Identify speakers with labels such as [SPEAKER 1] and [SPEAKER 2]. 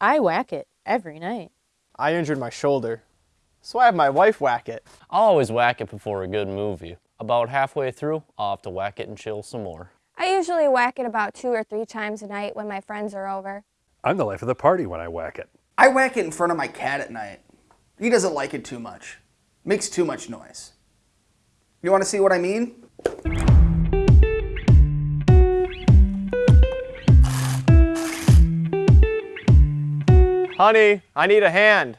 [SPEAKER 1] I whack it every night.
[SPEAKER 2] I injured my shoulder, so I have my wife whack it.
[SPEAKER 3] I'll always whack it before a good movie. About halfway through, I'll have to whack it and chill some more.
[SPEAKER 4] I usually whack it about two or three times a night when my friends are over.
[SPEAKER 5] I'm the life of the party when I whack it.
[SPEAKER 6] I whack it in front of my cat at night. He doesn't like it too much. Makes too much noise. You want to see what I mean?
[SPEAKER 2] Honey, I need a hand.